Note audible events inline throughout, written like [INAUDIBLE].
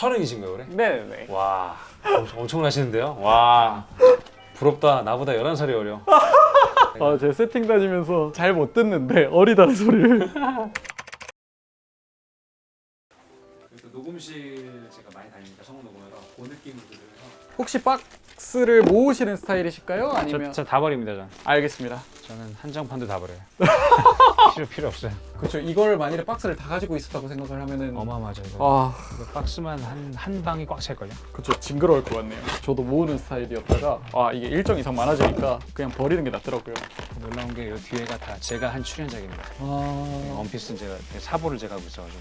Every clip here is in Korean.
서른이신 거예요, 올해? 네네. 와, 엄청, 엄청 나시는데요? 와, 부럽다. 나보다 11살이 어려. 아, 제 세팅 다니면서 잘 못 듣는데 어리다는 소리를. 녹음실 제가 많이 다니니까 성우 녹음하러 그 느낌으로 들으면서 혹시 박스를 모으시는 스타일이실까요? 아니면 저다 버립니다, 전. 알겠습니다. 저는 한정판도 다 버려요. [LAUGHS] 필요 필요 없어요. 그렇죠. 이걸 만일에 박스를 다 가지고 있었다고 생각을 하면은 어마어마하죠 이거. 아, 이거 박스만 한, 한 방이 꽉 찰걸요? 그렇죠. 징그러울 것 같네요. 저도 모으는 스타일이었다가 아 이게 일정 이상 많아지니까 그냥 버리는 게 낫더라고요. 놀라운 게 이 뒤에가 다 제가 한 출연작입니다. 아, 원피스는 제가 사보를 제가 하고 있어가지고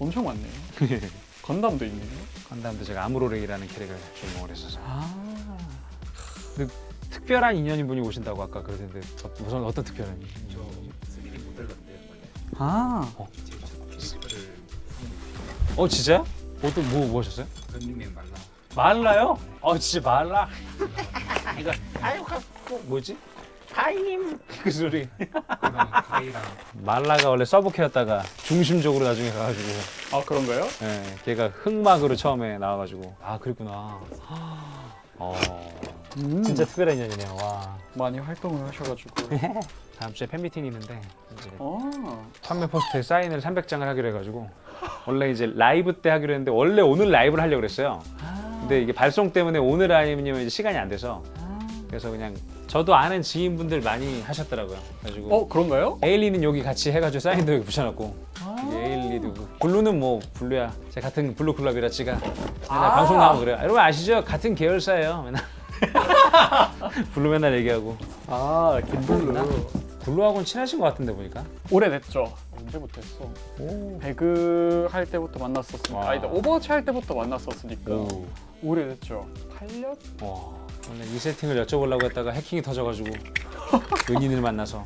엄청 많네요. [LAUGHS] 건담도 있네요. 건담도 제가 아무로레이라는 캐릭을 주인공을 했어서 아, 특별한 인연인 분이 오신다고 아까 그러던데 어, 무슨 어떤 특별한 인연? 저 3D 모델 같은데 원래 아, 어, 어 진짜? 어떤 뭐, 뭐 하셨어요? 그 닉네임 말라 말라요? 어 진짜 말라? 이거 아유 그 뭐지? 타임. 그 소리. 말라가 원래 서브캐였다가 중심적으로 나중에 가가지고. 아 그런가요? 예, 걔가 흑막으로 처음에 나와가지고. 아 그랬구나. 어 음, 진짜 특별한 인연이네요. 와. 많이 활동을 하셔가지고. [LAUGHS] 다음 주에 팬미팅이 있는데 이제 아, 판매 포스터에 사인을 300장을 하기로 해가지고. 원래 이제 라이브 때 하기로 했는데 원래 오늘 라이브를 하려고 그랬어요. 근데 이게 발송 때문에 오늘 아니면 이제 시간이 안 돼서. 그래서 그냥 저도 아는 지인분들 많이 하셨더라고요 그래가지고 어 그런가요? 에일리는 여기 같이 해가지고 사인도 여기 붙여놨고 이게 에일리도 그 블루는 뭐 블루야 제 같은 블루 클럽이라 지가 맨날 아. 방송 나오면 그래요 여러분 아시죠? 같은 계열사예요 맨날 [LAUGHS] 블루 맨날 얘기하고 아 김블루. 블루하고는 친하신 것 같은데 보니까 오래됐죠. 언제부터 했어? 오. 배그 할 때부터 만났었으니까. 와. 아니다 오버워치 할 때부터 만났었으니까. 오. 오래됐죠. 8년? 와 원래 이 세팅을 여쭤보려고 했다가 해킹이 터져가지고 은인을 만나서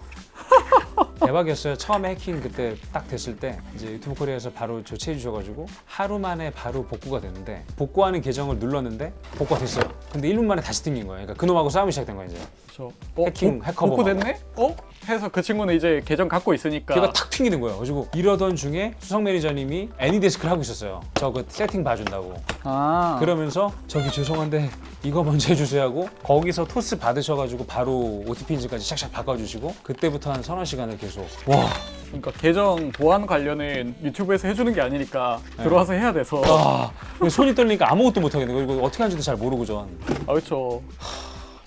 대박이었어요. 처음에 해킹 그때 딱 됐을 때 이제 유튜브 코리아에서 바로 조치해 주셔가지고 하루 만에 바로 복구가 됐는데 복구하는 계정을 눌렀는데 복구가 됐어요. 근데 1분 만에 다시 튕긴 거예요. 그러니까 그놈하고 싸움이 시작된 거예요 이제. 저 어, 해킹, 복- 해커 복구됐네? 어? 해서 그 친구는 이제 계정 갖고 있으니까. 걔가 탁 튕기는 거예요. 그래가지고 이러던 중에 수석 매니저님이 애니데스크를 하고 있었어요. 저 그 세팅 봐준다고. 아. 그러면서 저기 죄송한데 이거 먼저 해주세요 하고 거기서 토스 받으셔가지고 바로 OTP인지까지 샥샥 바꿔주시고 그때부터 한 서너 시간을 계속 와 그러니까 계정 보안 관련은 유튜브에서 해주는 게 아니니까 네. 들어와서 해야 돼서. 아, 손이 떨리니까 아무것도 못 하겠는 거예요. 이거 어떻게 하는지도 잘 모르고 전. 아 그렇죠.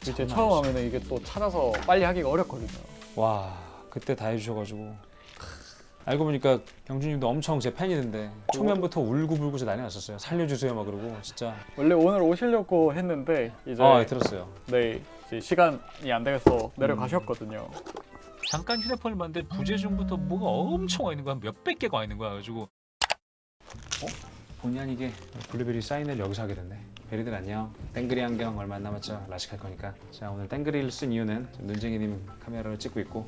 이제 처음 하면은 이게 또 찾아서 빨리 하기가 어렵거든요. 와, 그때 다 해주셔가지고. 알고 보니까 경준님도 엄청 제 팬이던데 초면부터 울고불고 저 난리 났었어요. 살려주세요 막 그러고 진짜. 원래 오늘 오시려고 했는데 이제 아, 예, 들었어요. 네 이제 시간이 안 돼서 내려가셨거든요. 잠깐 휴대폰을 봤는데 부재중부터 뭐가 엄청 와 있는 거야 몇백 개가 와 있는 거야 가지고 본의 아니게 블루베리 사인을 여기서 하게 됐네. 베리들 안녕. 땡그리 안경 얼마 안 남았죠? 라식할 거니까. 자 오늘 땡그리를 쓴 이유는 눈쟁이님 카메라로 찍고 있고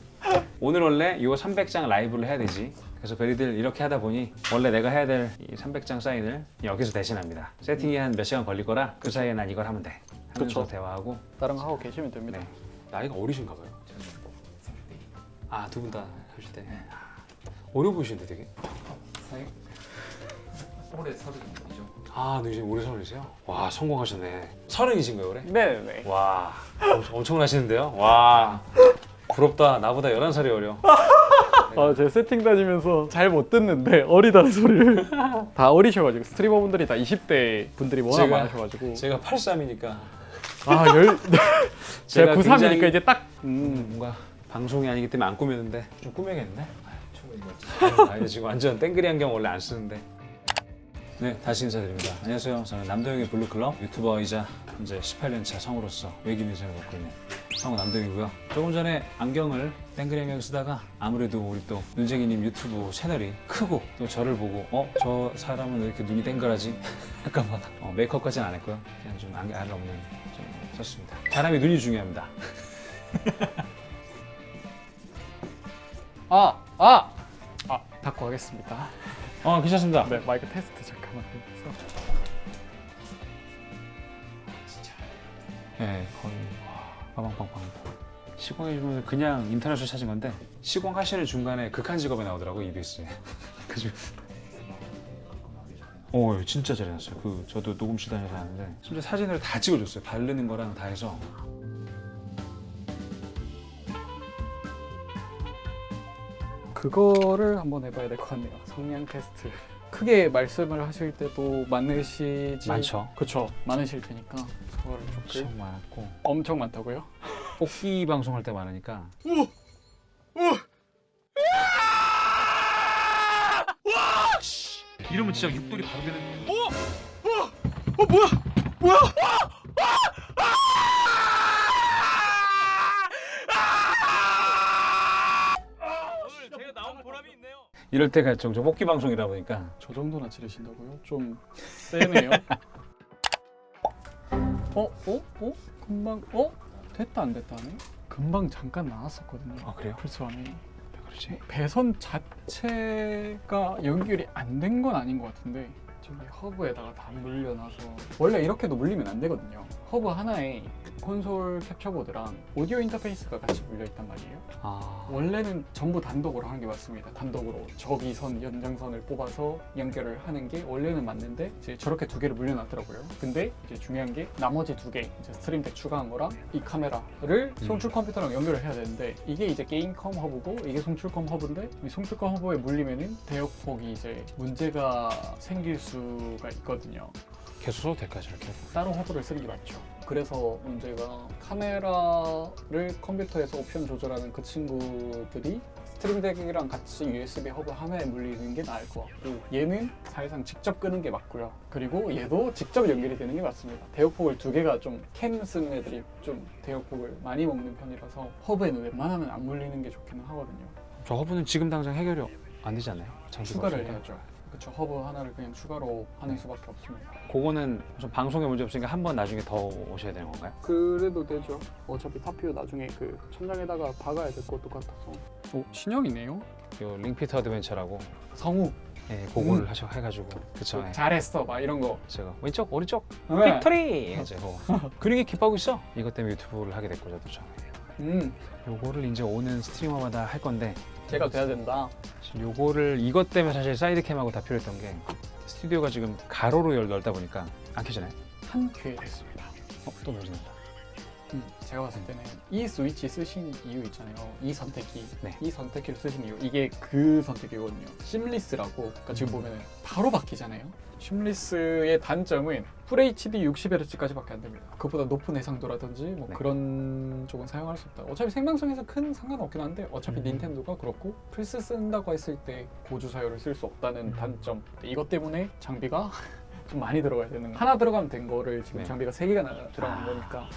오늘 원래 이 300장 라이브를 해야 되지. 그래서 베리들 이렇게 하다 보니 원래 내가 해야 될 이 300장 사인을 여기서 대신합니다. 세팅이 한 몇 시간 걸릴 거라 그 사이에 난 이걸 하면 돼. 하면서 그쵸. 대화하고 다른 거 하고 계시면 됩니다. 네. 나이가 어리신가 봐요. 저는 30대 아두 분 다 하실 때 어려 보이시는데 되게. 올해 서른이죠 아, 네, 이제 올해 서른이세요? 와, 성공하셨네. 서른이신 거예요, 올해? 네 네. 와, 엄청, 엄청나시는데요? 와, 부럽다. 나보다 11살이 어려. 아, 제 세팅 다니면서 잘 못 듣는데 어리다는 소리를 다 어리셔가지고 스트리머 분들이 다 20대 분들이 워낙 제가- 많으셔가지고 제가 83이니까 아 열. [LAUGHS] 제가 제가 93이니까 굉장히- 이제 딱 음, 뭔가 방송이 아니기 때문에 안 꾸몄는데 좀 꾸며야겠네. 아, 니 지금 완전 땡그리 안경 원래 안 쓰는데. 네, 다시 인사드립니다. 안녕하세요. 저는 남도영의 블루클럽 유튜버이자 이제 18년차 성우로서 외길 인생을 걷고 있는 성우 남도영이고요. 조금 전에 안경을 땡그리 안경 쓰다가 아무래도 우리 또 눈쟁이님 유튜브 채널이 크고 또 저를 보고 어? 저 사람은 왜 이렇게 눈이 땡그라지? [LAUGHS] 할까봐 어, 메이크업까지는 안 했고요. 그냥 좀 안경 알 없는 좀 썼습니다. 사람이 눈이 중요합니다. [LAUGHS] 아, 아, 아, 닫고 하겠습니다. 어, 괜찮습니다. 네, 마이크 테스트 잠깐만 해서. 네, 거의 와, 빠방빵빵. 시공해주면 그냥 인터넷으로 찾은 건데 시공하시는 중간에 극한 직업에 나오더라고 EBS에. [LAUGHS] 그죠? 어, 진짜 잘 해놨어요. 그 저도 녹음실 다녀서 하는데 심지어 사진을 다 찍어줬어요. 바르는 거랑 다 해서. 그거를 한번 해봐야 될 것 같네요. 성량 테스트. 크게 말씀을 하실 때도 많으시지 많죠. 그쵸 많으실 테니까 그거를 조금 엄청 많았고 엄청 많다고요? 뽑기 방송할 때 많으니까 이러면 진짜 육돌이 바로 되는. 오늘 제가 나온 보람이 있네요. 이럴 때가 종종 뽑기 방송이다 보니까 저 정도나 지르신다고요? 좀 세네요. 어? 어? 어? 금방 어? 됐다 안 됐다 하네? 금방 잠깐 나왔었거든요. 아 그래요? 플스 안에 그렇지. 배선 자체가 연결이 안 된 건 아닌 것 같은데 저기 허브에다가 다 물려놔서 원래 이렇게도 물리면 안 되거든요. 허브 하나에 콘솔 캡처보드랑 오디오 인터페이스가 같이 물려 있단 말이에요. 아 원래는 전부 단독으로 하는 게 맞습니다. 단독으로 저기선 연장선을 뽑아서 연결을 하는 게 원래는 맞는데 이제 저렇게 두 개를 물려놨더라고요. 근데 이제 중요한 게 나머지 두개 이제 스트림 덱 추가한 거랑 이 카메라를 송출 컴퓨터랑 연결을 해야 되는데 이게 이제 게임컴 허브고 이게 송출컴 허브인데 이 송출컴 허브에 물리면은 대역폭이 이제 문제가 생길 수가 있거든요. 계속 써도 될까 저렇게? 따로 허브를 쓰는 게 맞죠. 그래서 문제가 카메라를 컴퓨터에서 옵션 조절하는 그 친구들이 스트림덱이랑 같이 USB 허브 하나에 물리는 게 나을 것 같고 얘는 사실상 직접 끄는 게 맞고요. 그리고 얘도 직접 연결이 되는 게 맞습니다. 대역폭을 두 개가 좀 캠 쓰는 애들이 좀 대역폭을 많이 먹는 편이라서 허브에는 웬만하면 안 물리는 게 좋기는 하거든요. 저 허브는 지금 당장 해결이 안 되지 않나요? 추가를 없으니까. 해야죠. 그렇죠. 허브 하나를 그냥 추가로 하는 수밖에 없습니다. 그거는 좀 방송에 문제 없으니까 한 번 나중에 더 오셔야 되는 건가요? 그래도 되죠. 어차피 top view 나중에 그 천장에다가 박아야 될 것도 같아서. 오 신형이네요. 요 링피트 어드벤처라고 성우 예, 그거를 음. 하셔 해가지고 그쵸 예. 잘했어 막 이런 거. 제가 왼쪽 오른쪽 네. victory [LAUGHS] 이제 그거 그림이 기뻐하고 있어 이것 때문에 유튜브를 하게 됐고 저도 처음 요거를 이제 오는 스트리머마다 할 건데 제가 돼야 된다. 요거를 이것 때문에 사실 사이드 캠하고 다 필요했던 게 스튜디오가 지금 가로로 열 넓다 보니까 안 켜지나요? 한 큐에 됐습니다. 어? 또 음, 제가 봤을 때는 이 스위치 쓰신 이유 있잖아요. 이 선택기, 네. 이 선택기를 쓰신 이유 이게 그 선택기거든요. seamless라고. 그러니까 지금 음. 보면은 바로 바뀌잖아요. seamless의 단점은 FHD 60Hz까지 밖에 안 됩니다. 그보다 높은 해상도라든지 뭐 네. 그런 쪽은 사용할 수 없다. 어차피 생방송에서 큰 상관없긴 한데 어차피 음. 닌텐도가 그렇고 플스 쓴다고 했을 때 고주사율을 쓸 수 없다는 음. 단점. 이것 때문에 장비가 [LAUGHS] 좀 많이 들어가야 되는 거. 하나 들어가면 된 거를 지금 네. 장비가 세 개가 나- 들어간 아. 거니까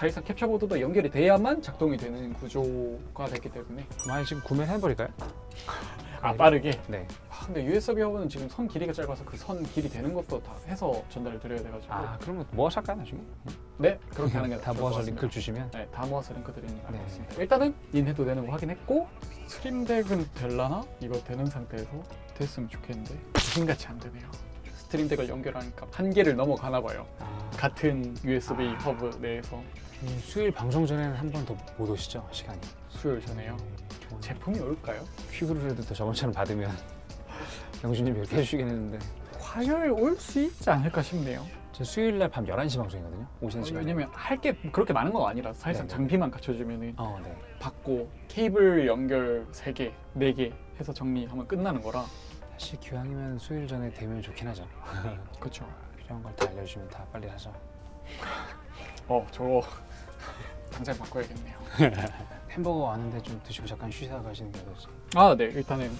사실상 캡처보드도 연결이 돼야만 작동이 되는 구조가 됐기 때문에. 많이 지금 구매를 해버릴까요? 아 빠르게? 네. 아, 근데 USB 허브는 지금 선 길이가 짧아서 그 선 길이 되는 것도 다 해서 전달을 드려야 돼가지고. 아 그러면 모아서 할까요 나중에? 네 그렇게 하는 게 [LAUGHS] 다 좋을 것 모아서. 링크를 주시면. 네, 다 모아서 링크 드리는 게 네. 것 같습니다. 일단은 닌텐도 되는 거 확인했고 스트림덱은 될라나? 이거 되는 상태에서 됐으면 좋겠는데. 귀신같이 안 되네요. 스트림덱을 연결하니까 한계를 넘어가나 봐요. 아, 같은 USB 허브 내에서. 이 수요일 방송 전에는 한 번 더 못 오시죠? 시간이. 수요일 전에요? 좋은 제품이 올까요? 퀵으로라도 더 저번처럼 받으면 [LAUGHS] 영준님 이렇게 해주시긴 했는데. 화요일 올 수 있지 않을까 싶네요. 저 수요일 날 밤 11시 방송이거든요. 오시는 시간이 왜냐면 할 게 그렇게 많은 건 아니라 사실상 네네. 장비만 갖춰주면은 어, 네. 받고 케이블 연결 3개, 4개 해서 정리하면 끝나는 거라. 사실 기왕이면 수요일 전에 되면 좋긴 하죠. 그렇죠 [LAUGHS] 필요한 걸 다 알려주시면 다 빨리 하죠. 어 저거 당장 바꿔야겠네요. [LAUGHS] 햄버거 왔는데 좀 드시고 잠깐 쉬다 가시는 게 어떨지 아 네. 일단은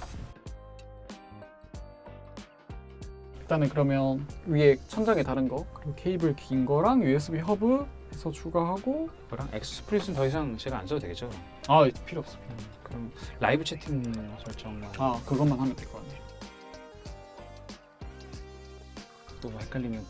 일단은 그러면 위에 천장에 다른 거 그리고 케이블 긴 거랑 USB 허브 해서 추가하고 그거랑 XSplit은 더 이상 제가 안 써도 되겠죠? 아 필요 없습니다 그럼 라이브 채팅 설정만. 아 그것만 하면 될 것 같네요. 또뭐 헷갈리면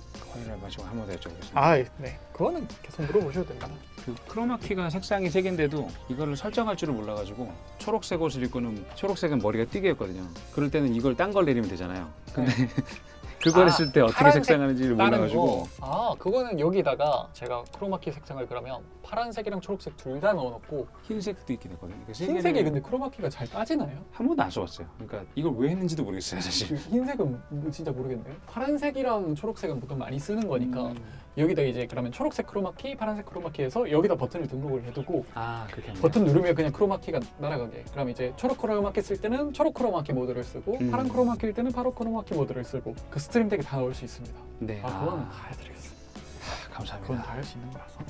마지막 한번 더 여쭤보겠습니다. 아 네. 그거는 계속 물어보셔도 됩니다. 그 크로마키가 색상이 세 개인데도 이거를 설정할 줄을 몰라가지고 초록색 옷을 입고는 초록색은 머리가 띠개였거든요. 그럴 때는 이걸 딴 걸 내리면 되잖아요. 근데 [LAUGHS] 그걸 아, 했을 때 어떻게 색상하는지를 몰라가지고 거. 아 그거는 여기다가 제가 크로마키 색상을 그러면 파란색이랑 초록색 둘 다 넣어놓고 흰색도 있긴 했거든요. 그러니까 세 흰색이 근데 크로마키가 잘 따지나요? 한 번도 안 써봤어요. 그러니까 이걸 왜 했는지도 모르겠어요 사실. 그 흰색은 뭐 진짜 모르겠네요. 파란색이랑 초록색은 보통 많이 쓰는 거니까 음. 여기다 이제 그러면 초록색 크로마키, 파란색 크로마키해서 여기다 버튼을 등록을 해두고 아 버튼 누르면 그냥 크로마키가 날아가게. 그럼 이제 초록 크로마키 쓸 때는 초록 크로마키 모드를 쓰고 음. 파란 크로마키일 때는 파란 크로마키 모드를 쓰고 그 스트림 덱에 다 넣을 수 있습니다. 네. 아, 그거는 다 해드리겠습니다. 그건 감사합니다. 다할 수 있는 거라서.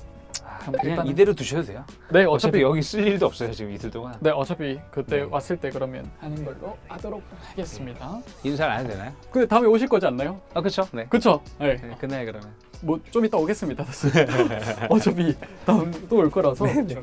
아, 그냥 일단은- 이대로 두셔도 돼요. 네 어차피 여기 쓸 일도 없어요 지금 이틀 동안. 네 어차피 그때 네. 왔을 때 그러면 하는 걸로 하도록 하겠습니다. 인사를 안 해도 되나요? 근데 다음에 오실 거지 않나요? 아 그렇죠. 네. 그쵸? 네. 네, 끝나요 그러면. 뭐 좀 이따 오겠습니다. [LAUGHS] 어차피 다음 또 올 거라서. 네, 네.